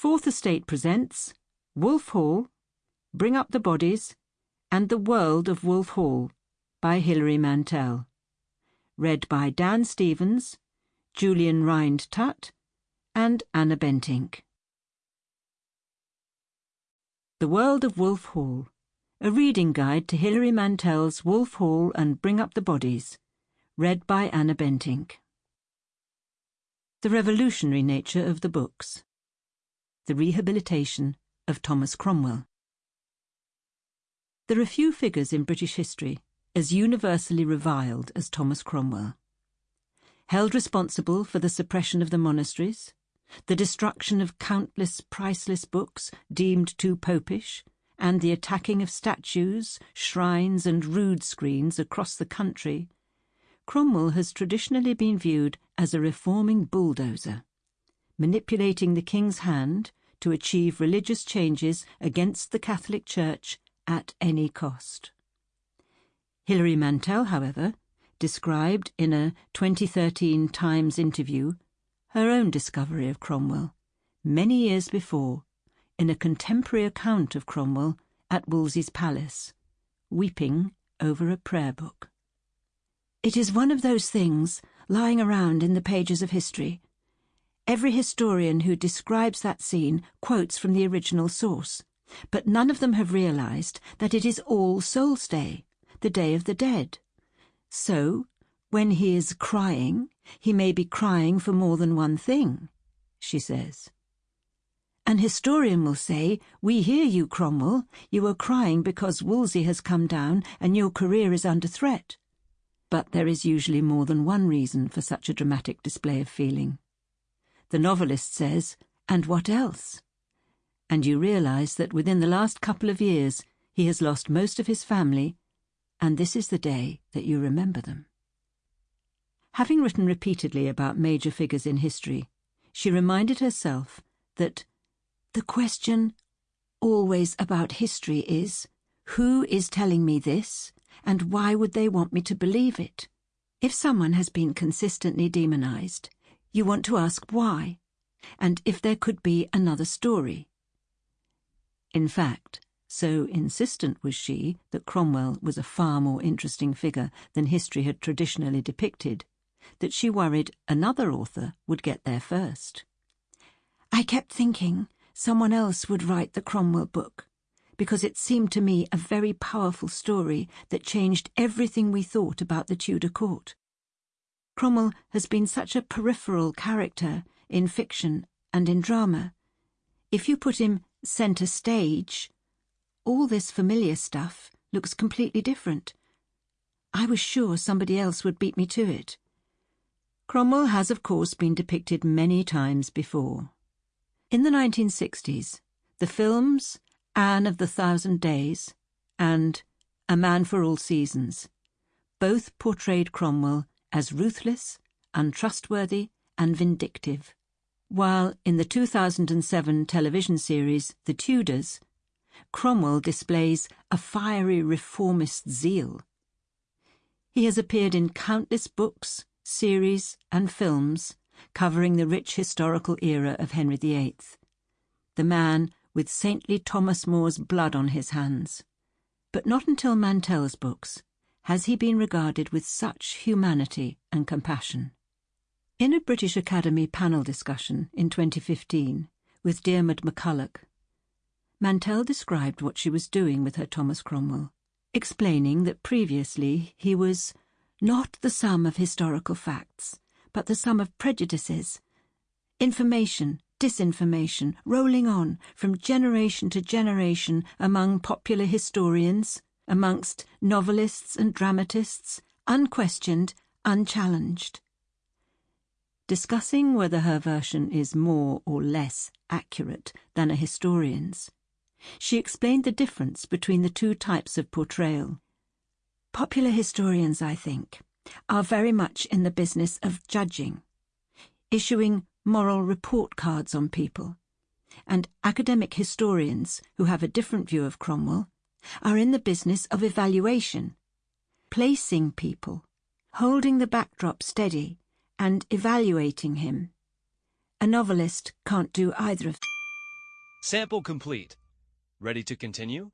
Fourth Estate presents Wolf Hall, Bring Up the Bodies, and The World of Wolf Hall by Hilary Mantel. Read by Dan Stevens, Julian Rhind-Tutt, and Anna Bentinck. The World of Wolf Hall, a reading guide to Hilary Mantel's Wolf Hall and Bring Up the Bodies, read by Anna Bentinck. The revolutionary nature of the books. The rehabilitation of Thomas Cromwell. There are few figures in British history as universally reviled as Thomas Cromwell. Held responsible for the suppression of the monasteries, the destruction of countless priceless books deemed too popish, and the attacking of statues, shrines, and rood screens across the country, Cromwell has traditionally been viewed as a reforming bulldozer, manipulating the king's hand to achieve religious changes against the Catholic Church at any cost. Hilary Mantel, however, described in a 2013 Times interview her own discovery of Cromwell, many years before, in a contemporary account of Cromwell at Wolsey's palace, weeping over a prayer book. It is one of those things lying around in the pages of history. Every historian who describes that scene quotes from the original source, but none of them have realized that it is All Souls' Day, the Day of the Dead. So, when he is crying, he may be crying for more than one thing, she says. An historian will say, We hear you, Cromwell. You are crying because Wolsey has come down and your career is under threat. But there is usually more than one reason for such a dramatic display of feeling. The novelist says, And what else? And you realize that within the last couple of years he has lost most of his family, and this is the day that you remember them. Having written repeatedly about major figures in history, she reminded herself that the question always about history is who is telling me this and why would they want me to believe it? If someone has been consistently demonized, you want to ask why, and if there could be another story. In fact, so insistent was she that Cromwell was a far more interesting figure than history had traditionally depicted, that she worried another author would get there first. I kept thinking someone else would write the Cromwell book, because it seemed to me a very powerful story that changed everything we thought about the Tudor court. Cromwell has been such a peripheral character in fiction and in drama. If you put him centre stage, all this familiar stuff looks completely different. I was sure somebody else would beat me to it. Cromwell has, of course, been depicted many times before. In the 1960s, the films Anne of the Thousand Days, and A Man for All Seasons, both portrayed Cromwell as ruthless, untrustworthy, and vindictive, while in the 2007 television series The Tudors, Cromwell displays a fiery reformist zeal. He has appeared in countless books, series, and films covering the rich historical era of Henry VIII. The man with saintly Thomas More's blood on his hands. But not until Mantel's books has he been regarded with such humanity and compassion. In a British Academy panel discussion in 2015 with Diarmuid MacCulloch, Mantel described what she was doing with her Thomas Cromwell, explaining that previously he was not the sum of historical facts, but the sum of prejudices, information, disinformation rolling on from generation to generation among popular historians, amongst novelists and dramatists, unquestioned, unchallenged. Discussing whether her version is more or less accurate than a historian's, she explained the difference between the two types of portrayal. Popular historians, I think, are very much in the business of judging, issuing moral report cards on people, and academic historians who have a different view of Cromwell are in the business of evaluation, placing people, holding the backdrop steady, and evaluating him. A novelist can't do either of Sample complete. Ready to continue?